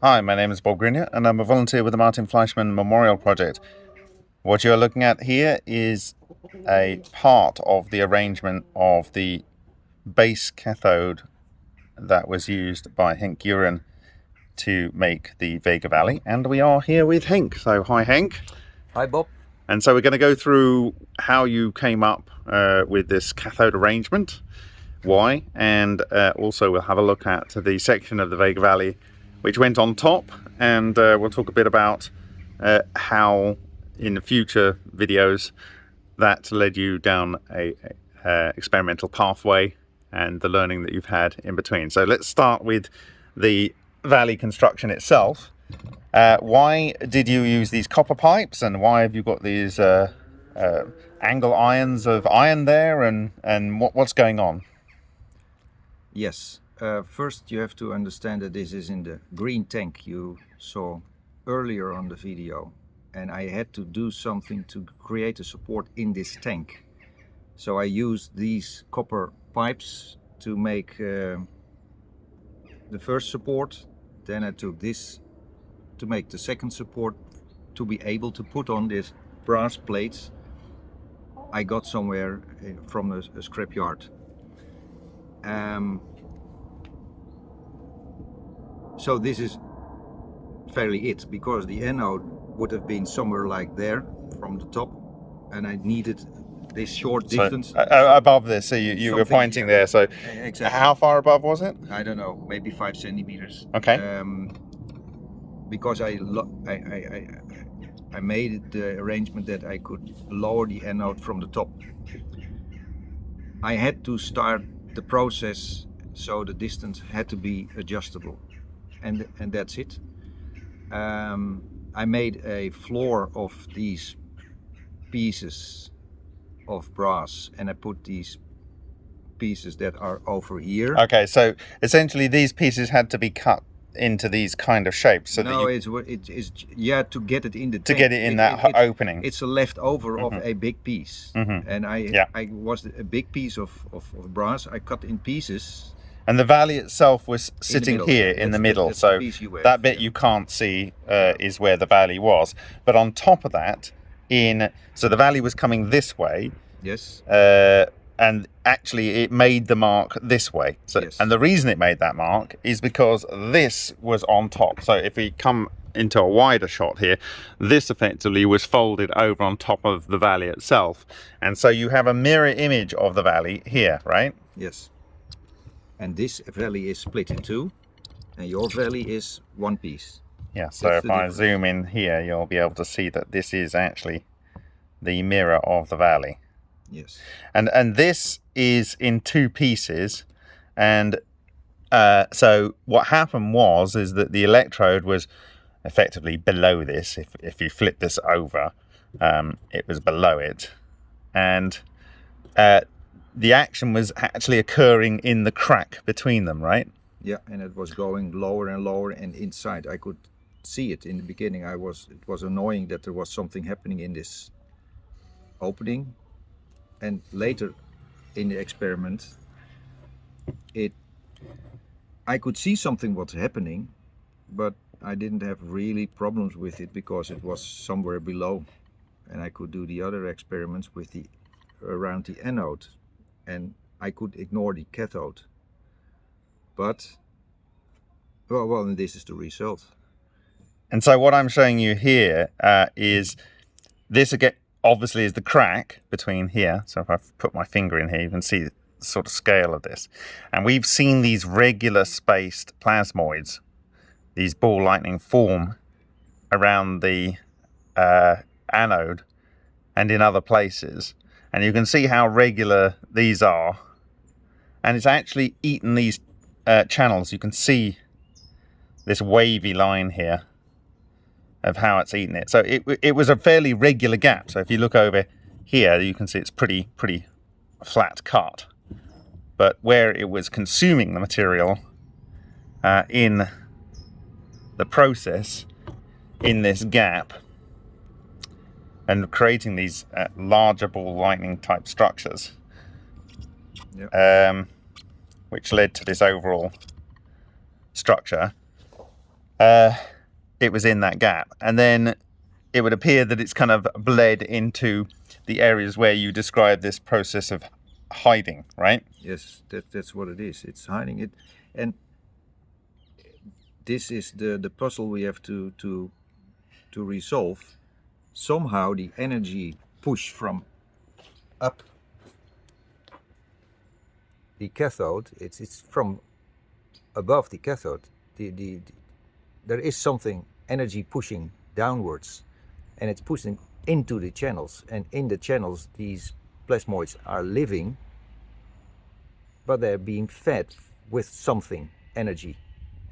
Hi, my name is Bob Greenyer and I'm a volunteer with the Martin Fleischmann Memorial Project. What you're looking at here is a part of the arrangement of the base cathode that was used by Henk Uren to make the Vega Valley and we are here with Henk. So hi Henk. Hi Bob. And so we're going to go through how you came up uh, with this cathode arrangement, why, and uh, also we'll have a look at the section of the Vega Valley which went on top and uh, we'll talk a bit about uh, how in the future videos that led you down a, a, a, experimental pathway and the learning that you've had in between. So let's start with the valley construction itself. Uh, why did you use these copper pipes and why have you got these uh, uh, angle irons of iron there and, and what, what's going on? Yes, uh, first you have to understand that this is in the green tank you saw earlier on the video and I had to do something to create a support in this tank. So I used these copper pipes to make uh, the first support then I took this to make the second support to be able to put on these brass plates I got somewhere uh, from a, a scrapyard. Um, so this is fairly it because the anode would have been somewhere like there from the top and I needed this short distance. So, uh, above this, so you, you were pointing there, so exactly. how far above was it? I don't know, maybe five centimeters. Okay. Um, because I, I, I, I made the arrangement that I could lower the anode from the top. I had to start the process so the distance had to be adjustable and, and that's it. Um, I made a floor of these pieces of brass and I put these pieces that are over here. Okay, so essentially these pieces had to be cut into these kind of shapes. So no, it's, it's, it's yeah to get it in the to tank. get it in it, that it, opening. It's a leftover mm -hmm. of mm-hmm. a big piece, mm -hmm. and I yeah. I was a big piece of, of, of brass. I cut in pieces and the valley itself was sitting in here in the middle, so that bit you can't see uh, is where the valley was. But on top of that, in so the valley was coming this way. Yes. Uh, and actually it made the mark this way. So, yes. And the reason it made that mark is because this was on top. So if we come into a wider shot here, this effectively was folded over on top of the valley itself. And so you have a mirror image of the valley here, right? Yes and this valley is split in two and your valley is one piece. Yeah, so That's if I zoom in here, you'll be able to see that this is actually the mirror of the valley. Yes. And and this is in two pieces, and uh, so what happened was is that the electrode was effectively below this. If if you flip this over, um, it was below it, and uh, the action was actually occurring in the crack between them, right? Yeah, and it was going lower and lower and inside. I could see it in the beginning. I was it was annoying that there was something happening in this opening. And later in the experiment, it I could see something was happening, but I didn't have really problems with it because it was somewhere below. And I could do the other experiments with the around the anode and I could ignore the cathode. But, well, well this is the result. And so what I'm showing you here uh, is this again, obviously is the crack between here. So if I put my finger in here, you can see the sort of scale of this. And we've seen these regular spaced plasmoids, these ball lightning form around the uh, anode and in other places and you can see how regular these are. And it's actually eaten these uh, channels. You can see this wavy line here of how it's eaten it. So it, it was a fairly regular gap. So if you look over here you can see it's pretty pretty flat cut. But where it was consuming the material uh, in the process in this gap and creating these uh, larger ball lightning type structures yep. um, which led to this overall structure uh, it was in that gap. And then it would appear that it's kind of bled into the areas where you describe this process of hiding, right? Yes, that, that's what it is. It's hiding it. And this is the, the puzzle we have to, to, to resolve. Somehow the energy push from up the cathode, it's, it's from above the cathode. The, the, the, there is something energy pushing downwards and it's pushing into the channels and in the channels these plasmoids are living but they're being fed with something energy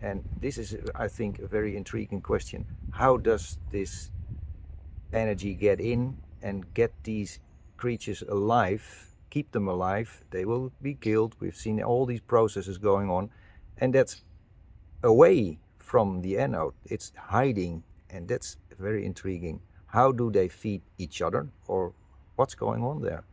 and this is I think a very intriguing question how does this energy get in and get these creatures alive keep them alive they will be killed. We've seen all these processes going on and that's away from the anode. It's hiding and that's very intriguing. How do they feed each other or what's going on there?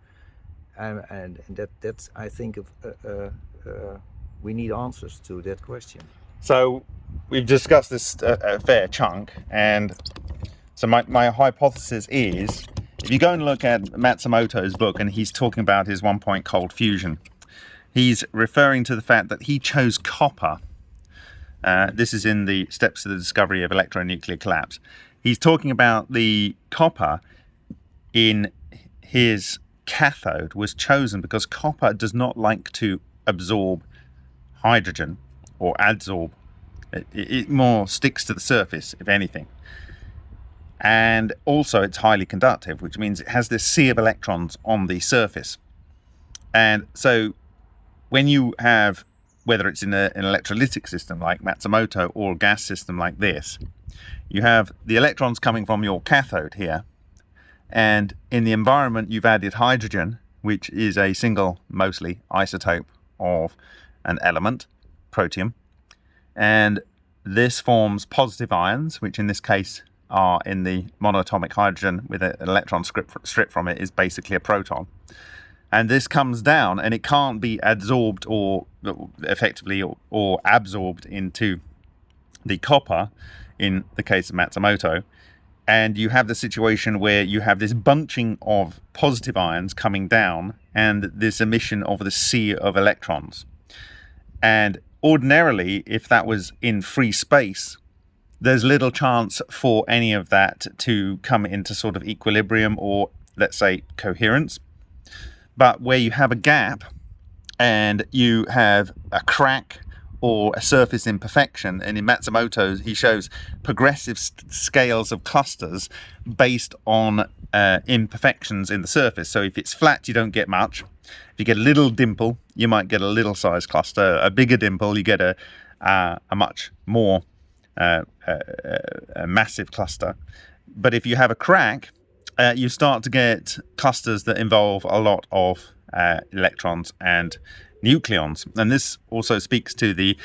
And, and, and that that's I think of, uh, uh, uh, we need answers to that question. So we've discussed this a, a fair chunk and so my, my hypothesis is if you go and look at Matsumoto's book and he's talking about his one point cold fusion he's referring to the fact that he chose copper uh, this is in the steps to the discovery of electronuclear collapse he's talking about the copper in his cathode was chosen because copper does not like to absorb hydrogen or adsorb. It, it, more sticks to the surface, if anything. And also it's highly conductive, which means it has this sea of electrons on the surface. And so when you have, whether it's in a, an electrolytic system like Matsumoto or a gas system like this, you have the electrons coming from your cathode here, and in the environment you've added hydrogen, which is a single, mostly, isotope of an element, protium, and this forms positive ions, which in this case are in the monatomic hydrogen with an electron strip from it is basically a proton. And this comes down and it can't be adsorbed or effectively or, or absorbed into the copper in the case of Matsumoto. And you have the situation where you have this bunching of positive ions coming down and this emission of the sea of electrons. And ordinarily, if that was in free space, there's little chance for any of that to come into sort of equilibrium or, let's say, coherence. But where you have a gap and you have a crack or a surface imperfection. And in Matsumoto's, he shows progressive scales of clusters based on uh, imperfections in the surface. So if it's flat, you don't get much. If you get a little dimple, you might get a little size cluster. A bigger dimple, you get a, uh, a much more uh a massive cluster. But if you have a crack, uh, you start to get clusters that involve a lot of uh, electrons and nucleons. And this also speaks to the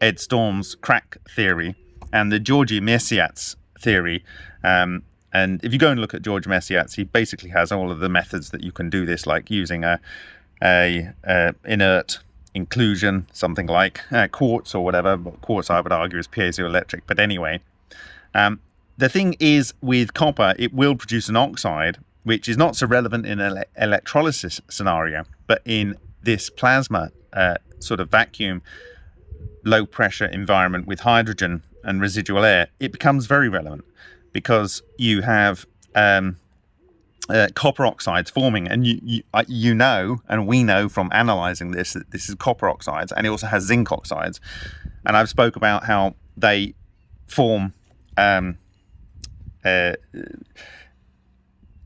Ed Storm's crack theory and the Georgi Mesyats' theory. Um, and if you go and look at George Mesyats', he basically has all of the methods that you can do this, like using a, a, a inert inclusion, something like uh, quartz or whatever. Quartz, I would argue, is piezoelectric. But anyway, um, the thing is with copper, it will produce an oxide, which is not so relevant in an electrolysis scenario, but in this plasma uh, sort of vacuum, low pressure environment with hydrogen and residual air, it becomes very relevant because you have um, uh, copper oxides forming, and you, you, uh, you know, and we know from analyzing this that this is copper oxides, and it also has zinc oxides. And I've spoke about how they form. Um, uh,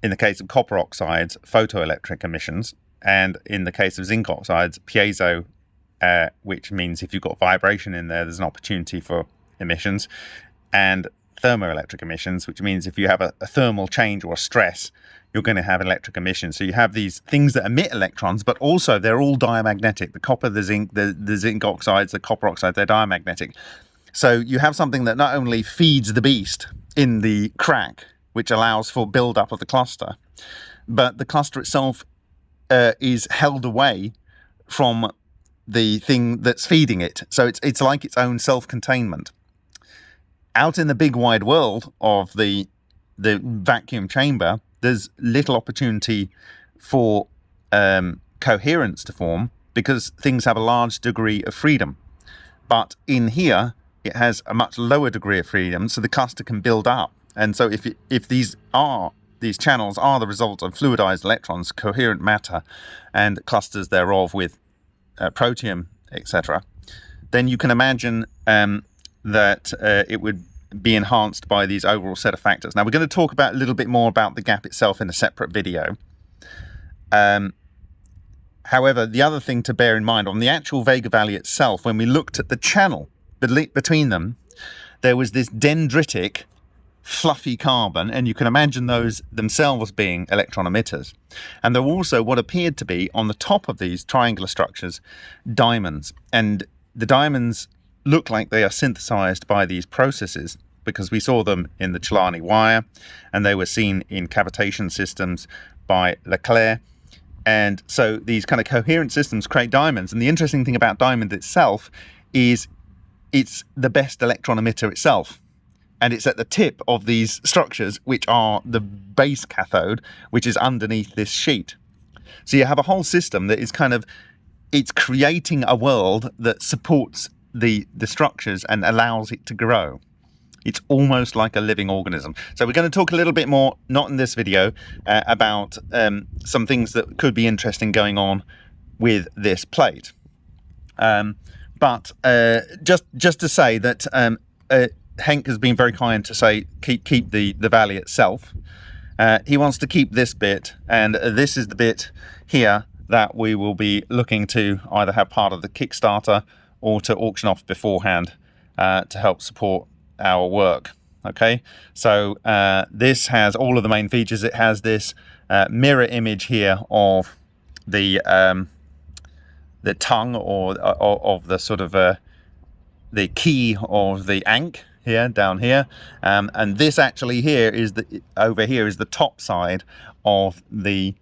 in the case of copper oxides, photoelectric emissions, and in the case of zinc oxides, piezo, uh, which means if you've got vibration in there, there's an opportunity for emissions, and thermoelectric emissions, which means if you have a, a thermal change or a stress, you're going to have electric emissions. So you have these things that emit electrons, but also they're all diamagnetic. The copper, the zinc, the, the zinc oxides, the copper oxides, they're diamagnetic. So you have something that not only feeds the beast in the crack, which allows for build-up of the cluster, but the cluster itself uh, is held away from the thing that's feeding it. So it's it's like its own self-containment. out in the big wide world of the the vacuum chamber, there's little opportunity for um, coherence to form because things have a large degree of freedom. But in here, it has a much lower degree of freedom, so the cluster can build up. And so if, if these are these channels are the result of fluidized electrons, coherent matter, and clusters thereof with uh, protium, etc., then you can imagine um, that uh, it would be enhanced by these overall set of factors. Now we're going to talk about a little bit more about the gap itself in a separate video. Um, however, the other thing to bear in mind on the actual Vega Valley itself, when we looked at the channel between them, there was this dendritic fluffy carbon, and you can imagine those themselves being electron emitters. And there were also what appeared to be, on the top of these triangular structures, diamonds. And the diamonds look like they are synthesized by these processes because we saw them in the Celani wire, and they were seen in cavitation systems by LeClair. And so these kind of coherent systems create diamonds. And the interesting thing about diamond itself is it's the best electron emitter itself and it's at the tip of these structures, which are the base cathode, which is underneath this sheet. So you have a whole system that is kind of, it's creating a world that supports the, the structures and allows it to grow. It's almost like a living organism. So we're going to talk a little bit more, not in this video, uh, about um, some things that could be interesting going on with this plate. Um, but uh, just just to say that um, uh, Henk has been very kind to say keep keep the the valley itself. Uh, he wants to keep this bit, and this is the bit here that we will be looking to either have part of the Kickstarter or to auction off beforehand uh, to help support our work. Okay, so uh, this has all of the main features. It has this uh, mirror image here of the um, the tongue or, or of the sort of uh, the key of the ankh here, down here. Um, and this actually here is the, over here is the top side of the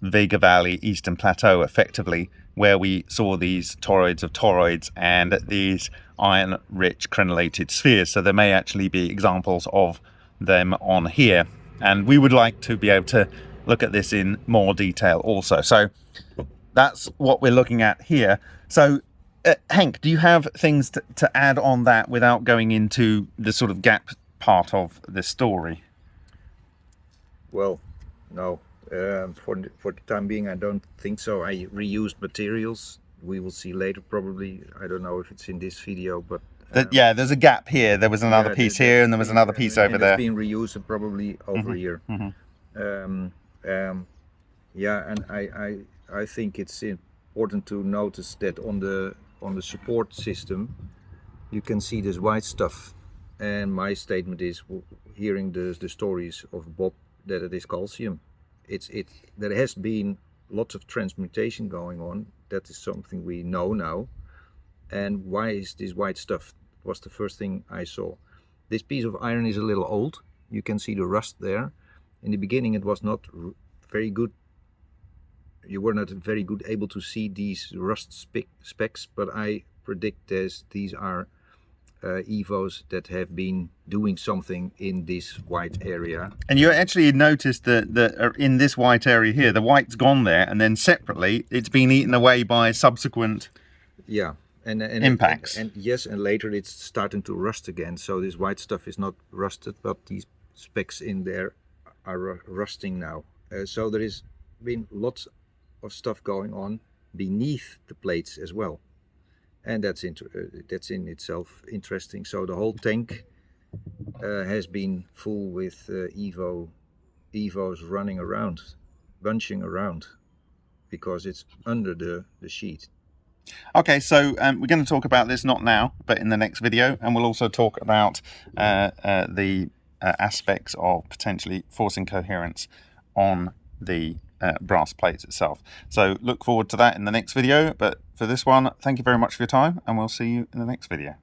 Vega Valley Eastern Plateau, effectively, where we saw these toroids of toroids and these iron-rich crenellated spheres. So there may actually be examples of them on here. And we would like to be able to look at this in more detail also. So that's what we're looking at here. So uh, Henk, do you have things to, to add on that without going into the sort of gap part of the story? Well, no. Um, for, the, for the time being, I don't think so. I reused materials. We will see later probably. I don't know if it's in this video, but... Um, yeah, there's a gap here. There was another yeah, piece here and there was another piece and, over and there. It's been reused probably over mm -hmm, here. Mm -hmm. um, um, yeah, and I, I, I think it's important to notice that on the on the support system you can see this white stuff and my statement is hearing the, the stories of Bob that it is calcium it's it there has been lots of transmutation going on. That is something we know now. And why is this white stuff was the first thing I saw. This piece of iron is a little old. You can see the rust there. In the beginning it was not very good. You were not very good able to see these rust spe specks, but I predict as these are evos that have been doing something in this white area. And you actually noticed that, that uh, in this white area here, the white's gone there, and then separately, it's been eaten away by subsequent yeah and, and impacts. And, and, yes, and later it's starting to rust again. So this white stuff is not rusted, but these specks in there are rusting now. Uh, so there has been lots of stuff going on beneath the plates as well and that's uh, that's in itself interesting. So the whole tank uh, has been full with uh, evo evos running around bunching around because it's under the the sheet. Okay so um, we're going to talk about this not now but in the next video and we'll also talk about uh, uh, the uh, aspects of potentially forcing coherence on the uh, brass plates itself. So look forward to that in the next video. But for this one, thank you very much for your time and we'll see you in the next video.